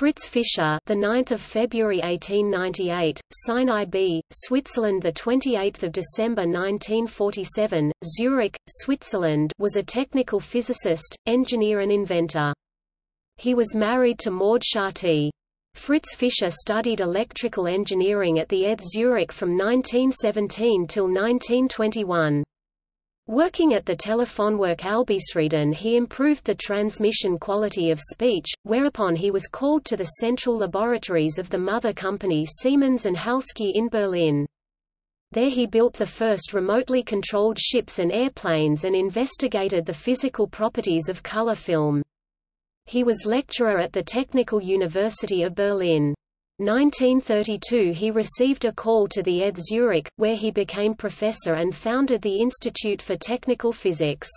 Fritz Fischer, the 9th of February 1898, Sinai B, Switzerland, the 28th of December 1947, Zurich, Switzerland, was a technical physicist, engineer and inventor. He was married to Maud Chartier. Fritz Fischer studied electrical engineering at the ETH Zurich from 1917 till 1921. Working at the Telefonwerk Albisrieden he improved the transmission quality of speech, whereupon he was called to the central laboratories of the mother company Siemens and Halske in Berlin. There he built the first remotely controlled ships and airplanes and investigated the physical properties of color film. He was lecturer at the Technical University of Berlin. 1932 he received a call to the ETH Zurich, where he became professor and founded the Institute for Technical Physics.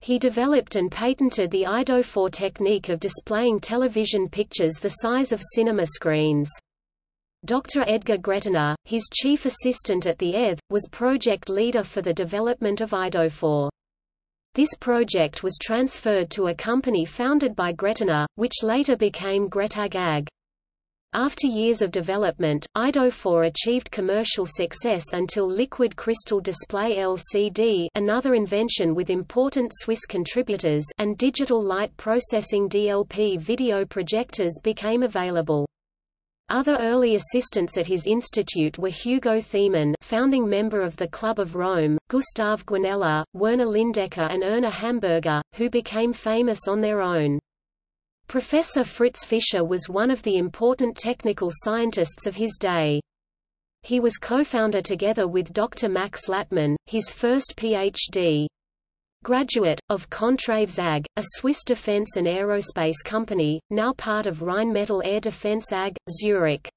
He developed and patented the Eidophor technique of displaying television pictures the size of cinema screens. Dr. Edgar Gretener, his chief assistant at the ETH, was project leader for the development of Eidophor. This project was transferred to a company founded by Gretener, which later became Gretag AG. After years of development, Eidophor achieved commercial success until liquid crystal display LCD another invention with important Swiss contributors and digital light processing DLP video projectors became available. Other early assistants at his institute were Hugo Thiemann founding member of the Club of Rome, Gustav Guanella, Werner Lindecker and Erna Hamburger, who became famous on their own. Professor Fritz Fischer was one of the important technical scientists of his day. He was co-founder together with Dr. Max Lattmann, his first Ph.D. graduate, of Contraves AG, a Swiss defense and aerospace company, now part of Rheinmetall Air Defense AG, Zurich.